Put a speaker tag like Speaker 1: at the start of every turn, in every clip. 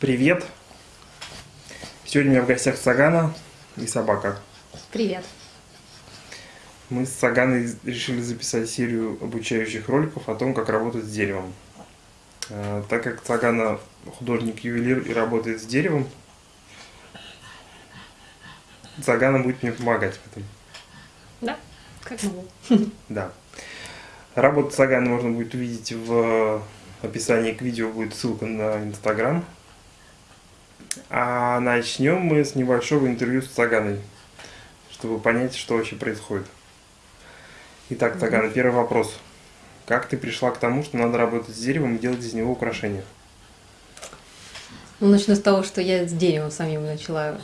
Speaker 1: Привет! Сегодня у меня в гостях Сагана и собака.
Speaker 2: Привет!
Speaker 1: Мы с Саганой решили записать серию обучающих роликов о том, как работать с деревом. А, так как Сагана художник-ювелир и работает с деревом, Сагана будет мне помогать в этом.
Speaker 2: Да, как могу.
Speaker 1: Да. Работу Сагана можно будет увидеть в описании к видео, будет ссылка на Инстаграм. А начнем мы с небольшого интервью с Цаганой, чтобы понять, что вообще происходит. Итак, Цагана, первый вопрос. Как ты пришла к тому, что надо работать с деревом и делать из него украшения?
Speaker 2: Ну, начну с того, что я с деревом самим начала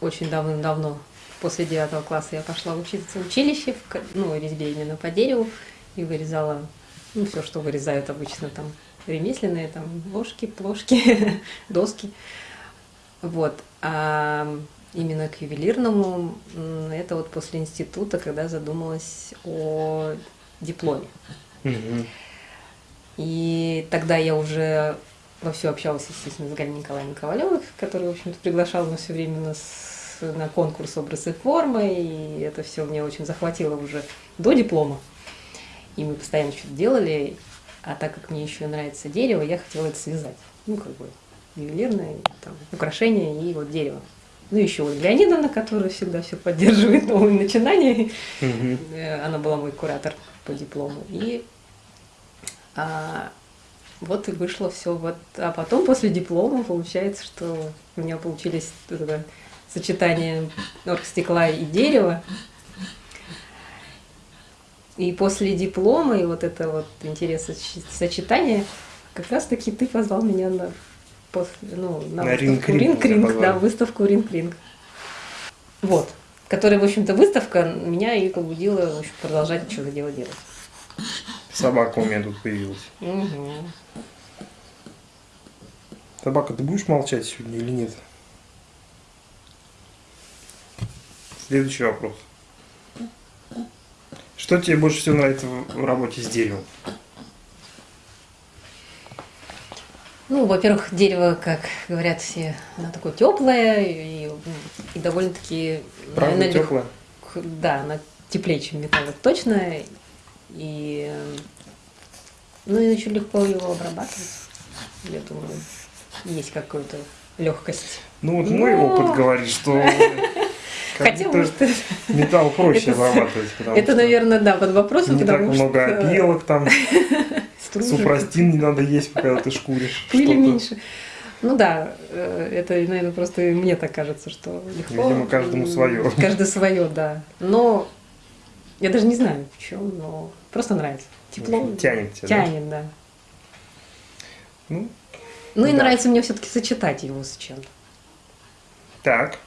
Speaker 2: очень давно-давно. После девятого класса я пошла учиться в училище, в, ну, резьбе именно по дереву, и вырезала, ну, все, что вырезают обычно там, ремесленные, там, ложки, плошки, доски. Вот. А именно к ювелирному, это вот после института, когда задумалась о дипломе. И тогда я уже во все общалась, естественно, с Галиной Николаевной Ковалевой, которая, в общем-то, приглашала нас все время нас на конкурс образы формы, и это все мне очень захватило уже до диплома. И мы постоянно что-то делали, а так как мне еще нравится дерево, я хотела это связать. Ну, как бы, ювелирное, там, украшения и вот дерево. Ну, еще Ольга Леонидовна, которая всегда все поддерживает новые начинания. Угу. Она была мой куратор по диплому. И а, вот и вышло все. Вот. А потом после диплома получается, что у меня получились это сочетание оргстекла и дерева. И после диплома, и вот это вот интерес сочетания, как раз таки ты позвал меня на после, ну, на, на выставку Ринг-Ринг, да, выставку Ринг-Ринг. Вот. Которая, в общем-то, выставка меня и побудила в общем, продолжать что-то дело делать.
Speaker 1: Собака у меня тут появилась. Угу. Собака, ты будешь молчать сегодня или нет? Следующий вопрос. Что тебе больше всего нравится в работе с деревом?
Speaker 2: Ну, во-первых, дерево, как говорят все, оно такое теплое и, и довольно-таки...
Speaker 1: Правда наверное, теплое?
Speaker 2: Да, оно теплее, чем металл, точно. И, ну, и еще легко его обрабатывать. Я думаю, есть какая-то легкость.
Speaker 1: Ну, вот Но... мой опыт говорит, что
Speaker 2: Хотя, может,
Speaker 1: металл проще обрабатывать.
Speaker 2: Это, наверное, да, под вопросом,
Speaker 1: Не так много опилок там. Супрастин не надо есть, когда ты шкуришь.
Speaker 2: Или меньше. Ну да, э, это, наверное, просто мне так кажется, что легко.
Speaker 1: Видимо, каждому свое.
Speaker 2: Каждый свое, да. Но я даже не знаю, в чем, но просто нравится. Тепло.
Speaker 1: Тянет тебя,
Speaker 2: Тянет, да. Ну, ну и нравится мне все-таки сочетать его с чем-то.
Speaker 1: Так.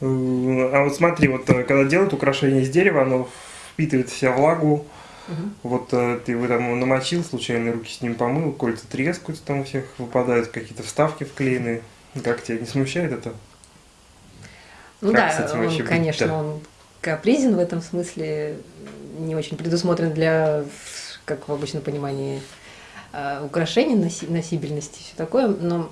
Speaker 1: Э, а вот смотри, вот э, когда делают украшение из дерева, оно впитывает в себя влагу, Угу. Вот э, ты его там намочил, случайно руки с ним помыл, кольца трескаются, там у всех выпадают какие-то вставки вклеенные. Как тебя не смущает это?
Speaker 2: Ну как да, он, конечно, да? он капризен в этом смысле, не очень предусмотрен для, как в обычном понимании, э, украшений, носибельности, все такое, но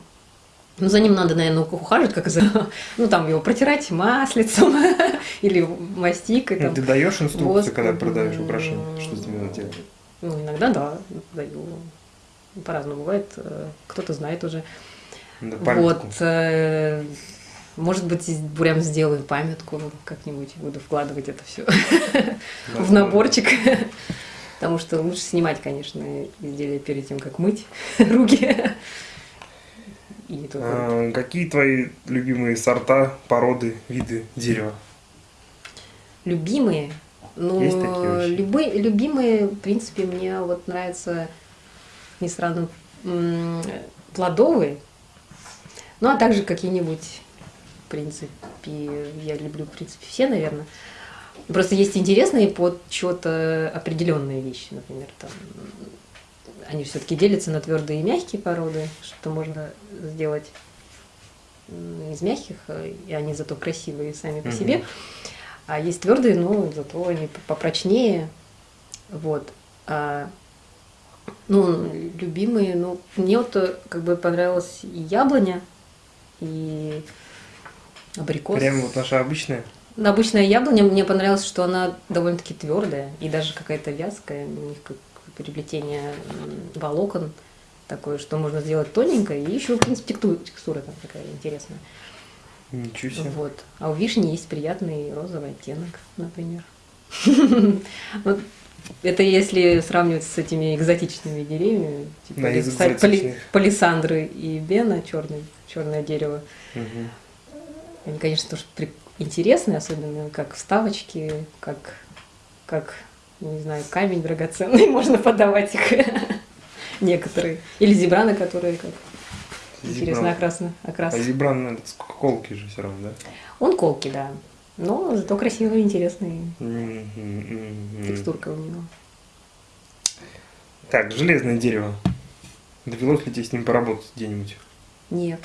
Speaker 2: ну, за ним надо, наверное, ухаживать, как за... Ну, там его протирать маслицем или мастикой.
Speaker 1: Ну, там, ты даешь инструкцию, воск... когда продаешь украшения? Что с ними надо делать?
Speaker 2: Ну, иногда да, даю. По-разному бывает. Э, кто-то знает уже. Да, вот. Э, может быть, прям сделаю памятку как-нибудь, буду вкладывать это все в наборчик. Потому что лучше снимать, конечно, изделия перед тем, как мыть руки.
Speaker 1: И. А, какие твои любимые сорта, породы, виды дерева?
Speaker 2: Любимые? Ну, Есть такие любые, любимые, в принципе, мне вот нравятся, не странно, плодовые. Ну, а также какие-нибудь, в принципе, я люблю, в принципе, все, наверное. Просто есть интересные под что-то определенные вещи, например, там они все-таки делятся на твердые и мягкие породы, что можно сделать из мягких, и они зато красивые сами по себе. А есть твердые, но зато они попрочнее. Вот. А Ну, любимые, ну, мне вот э, как бы понравилась и яблоня, и абрикос.
Speaker 1: Прям вот наша обычная.
Speaker 2: Ну, Обычная яблоня, мне понравилось, что она довольно-таки твердая и даже какая-то вязкая, у них как переплетение волокон такое, что можно сделать тоненькое, и еще, в принципе, текстура там такая интересная.
Speaker 1: Ничего себе.
Speaker 2: Вот. А у вишни есть приятный розовый оттенок, например. Это если сравнивать с этими экзотичными деревьями, типа палисандры и бена, черное дерево. Они, конечно, тоже интересные, особенно как вставочки, как, как, не знаю, камень драгоценный, можно подавать их некоторые. Или зебраны, которые как интересно
Speaker 1: Зебран.
Speaker 2: окрасны. окрас.
Speaker 1: А зебран, наверное, сколько колки же все равно, да?
Speaker 2: Он колкий, да. Но зато красивый, интересный.
Speaker 1: Мгм.
Speaker 2: Текстурка у него.
Speaker 1: Так, железное дерево. Довелось ли тебе с ним поработать где-нибудь?
Speaker 2: Нет.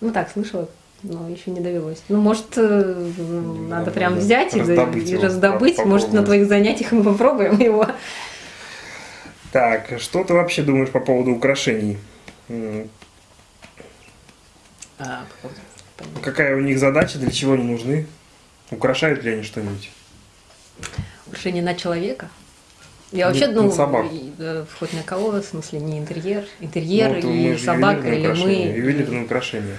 Speaker 2: Ну так, слышала, но еще не довелось. Ну, может,
Speaker 1: Ну,
Speaker 2: надо
Speaker 1: надо
Speaker 2: прям взять и,
Speaker 1: раздобыть
Speaker 2: и
Speaker 1: его,
Speaker 2: раздобыть.
Speaker 1: по-
Speaker 2: Может, на твоих занятиях мы попробуем его.
Speaker 1: Так, что ты вообще думаешь по поводу украшений?
Speaker 2: А, понятно.
Speaker 1: Какая у них задача, для чего они нужны? Украшают ли они что-нибудь?
Speaker 2: Украшение на человека? Я вообще, ну,
Speaker 1: собак.
Speaker 2: и, э, хоть на кого, в смысле, не интерьер, интерьер
Speaker 1: Ну, вот мы
Speaker 2: и
Speaker 1: же
Speaker 2: собака, или мы.
Speaker 1: Ювелирные украшения.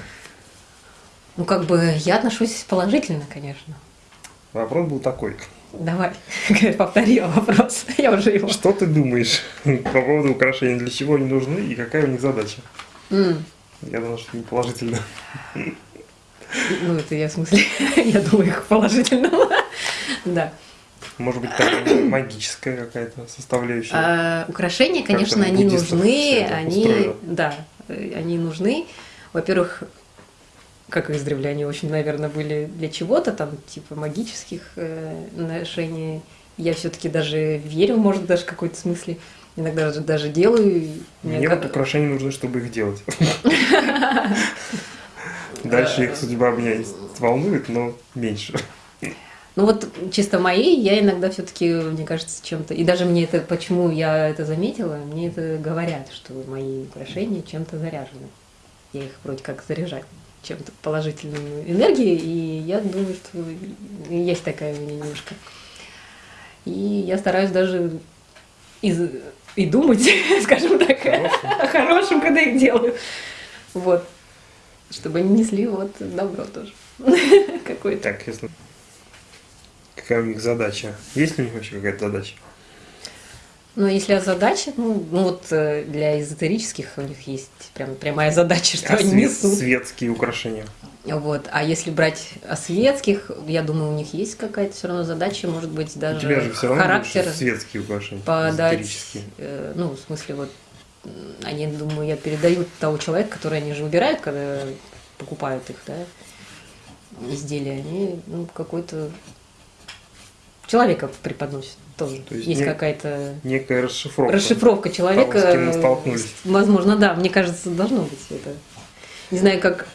Speaker 2: Ну, как бы, я отношусь положительно, конечно.
Speaker 1: Вопрос был такой.
Speaker 2: Давай, повторила вопрос, я уже его.
Speaker 1: Что ты думаешь по поводу украшений? Для чего они нужны и какая у них задача?
Speaker 2: М,
Speaker 1: Я думаю, что не положительно.
Speaker 2: Ну, это я в смысле, я думаю, их положительно. Да.
Speaker 1: Может быть, там магическая какая-то составляющая.
Speaker 2: А, украшения, конечно, они нужны, они,
Speaker 1: устроено.
Speaker 2: да, они нужны. Во-первых, как издревле, они очень, наверное, были для чего-то, там, типа магических э, ношений. Я все-таки даже верю, может, даже в какой-то смысле. Иногда даже, даже делаю. мне
Speaker 1: Мне
Speaker 2: ка-
Speaker 1: вот украшения нужны, чтобы их делать. Дальше их судьба меня волнует, но меньше.
Speaker 2: Ну вот чисто мои, я иногда все-таки, мне кажется, чем-то. И даже мне это, почему я это заметила, мне это говорят, что мои украшения чем-то заряжены. Я их вроде как заряжаю чем-то положительной энергией, и я думаю, что есть такая у меня немножко. И я стараюсь даже из- и думать, скажем так,
Speaker 1: Хорошим.
Speaker 2: о хорошем, когда их делаю. Вот. Чтобы они несли вот добро тоже. Какое-то.
Speaker 1: Так, если... Какая у них задача? Есть ли у них вообще какая-то задача?
Speaker 2: Ну, если о задаче, ну, ну вот э, для эзотерических у них есть прям прямая задача, что
Speaker 1: А
Speaker 2: они
Speaker 1: свет-
Speaker 2: несут.
Speaker 1: светские украшения.
Speaker 2: Вот. А если брать светских, я думаю, у них есть какая-то все равно задача, может быть,
Speaker 1: У
Speaker 2: даже
Speaker 1: тебя же все равно
Speaker 2: характер
Speaker 1: светские украшения.
Speaker 2: подать. э, ну, в смысле, вот они, думаю, я передают того человека, который они же выбирают, когда покупают их, да, изделия, они ну, какой-то человека преподносят тоже.
Speaker 1: То есть
Speaker 2: есть
Speaker 1: не-
Speaker 2: какая-то
Speaker 1: Некая расшифровка.
Speaker 2: расшифровка человека.
Speaker 1: Того, с кем мы
Speaker 2: э,
Speaker 1: столкнулись.
Speaker 2: Возможно, да, мне кажется, должно быть это. Не знаю, как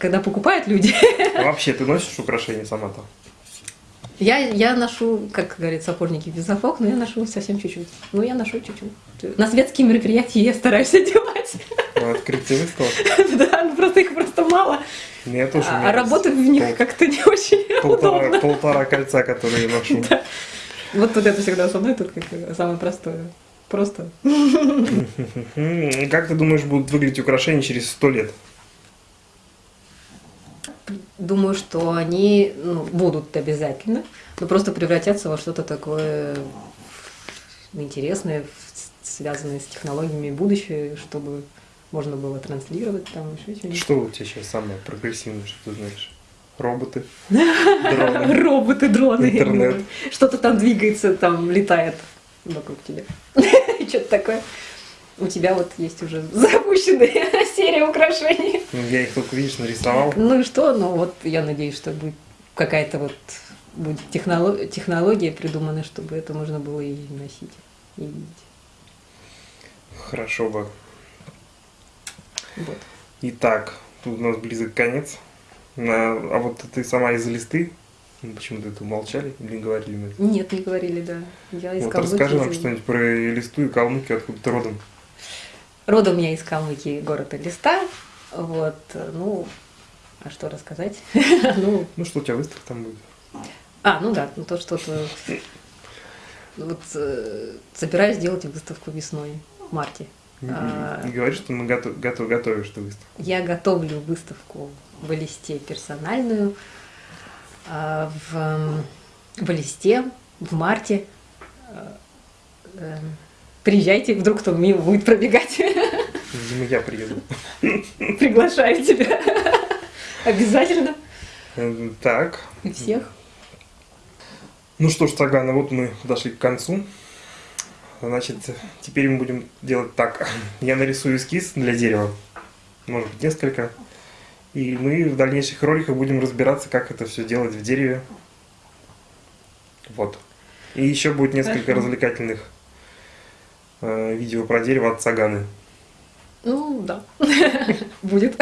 Speaker 2: когда покупают люди.
Speaker 1: А вообще, ты носишь украшения сама-то?
Speaker 2: Я, я ношу, как говорят сапожники, без сапог, но я ношу совсем чуть-чуть. Ну, я ношу чуть-чуть. На светские мероприятия я стараюсь одевать.
Speaker 1: На открытие выставок?
Speaker 2: Да, ну просто их просто мало.
Speaker 1: Ну, Я тоже.
Speaker 2: А а работать в них как-то не очень
Speaker 1: полтора,
Speaker 2: удобно.
Speaker 1: полтора кольца, которые я ношу.
Speaker 2: Вот тут это всегда со мной, тут как самое простое. Просто.
Speaker 1: Как ты думаешь, будут выглядеть украшения через сто лет?
Speaker 2: Думаю, что они ну, будут обязательно, но просто превратятся во что-то такое интересное, связанное с технологиями будущего, чтобы можно было транслировать там еще что-нибудь.
Speaker 1: Что у тебя сейчас самое прогрессивное, что ты знаешь? Роботы? Дроны?
Speaker 2: Роботы, дроны.
Speaker 1: Интернет.
Speaker 2: Что-то там двигается, там летает вокруг тебя. Что-то такое. У тебя вот есть уже запущенная серия украшений.
Speaker 1: Ну, Я их только, видишь, нарисовал.
Speaker 2: Ну и что? Ну вот я надеюсь, что будет какая-то вот будет техноло- технология придумана, чтобы это можно было и носить, и видеть.
Speaker 1: Хорошо бы.
Speaker 2: Вот.
Speaker 1: Итак, тут у нас близок конец. На- А вот ты сама из листы Ну, Почему-то это умолчали или говорили мы это?
Speaker 2: Нет, не говорили, да. Я из
Speaker 1: Вот
Speaker 2: Калмыкии.
Speaker 1: расскажи нам что-нибудь про Элисту и Калмыкию, откуда ты родом.
Speaker 2: Родом я из Калмыкии, город Элиста. Вот, ну, а что рассказать? Ну,
Speaker 1: Ну что у тебя выставка там будет?
Speaker 2: а, ну да, ну то что-то... Вот э, собираюсь сделать выставку весной, в марте.
Speaker 1: Не,
Speaker 2: А.
Speaker 1: не говори, что мы готов, готов, готовишь ты выставку.
Speaker 2: Я готовлю выставку в листе персональную а, в, м, в листе в марте. А, эм, Приезжайте, вдруг кто мимо будет пробегать.
Speaker 1: Видимо, я приеду.
Speaker 2: Приглашаю тебя. Обязательно.
Speaker 1: Э, Так.
Speaker 2: И всех.
Speaker 1: Ну что ж, Сагана, вот мы подошли к концу. Значит, теперь мы будем делать так. Я нарисую эскиз для дерева. Может быть, несколько. И мы в дальнейших роликах будем разбираться, как это все делать в дереве. Вот. И еще будет несколько
Speaker 2: Хорошо.
Speaker 1: развлекательных видео про дерево от Саганы.
Speaker 2: Ну, да. Будет.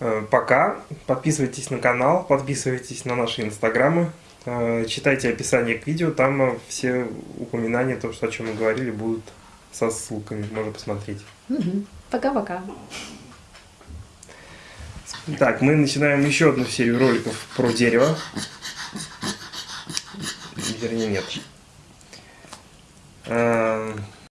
Speaker 1: Э, Пока. Подписывайтесь на канал, подписывайтесь на наши инстаграмы, э, читайте описание к видео, там э, все упоминания, то, что, о чем мы говорили, будут со ссылками, можно посмотреть.
Speaker 2: Пока-пока.
Speaker 1: Так, мы начинаем еще одну серию роликов про дерево. Вернее, нет. Э,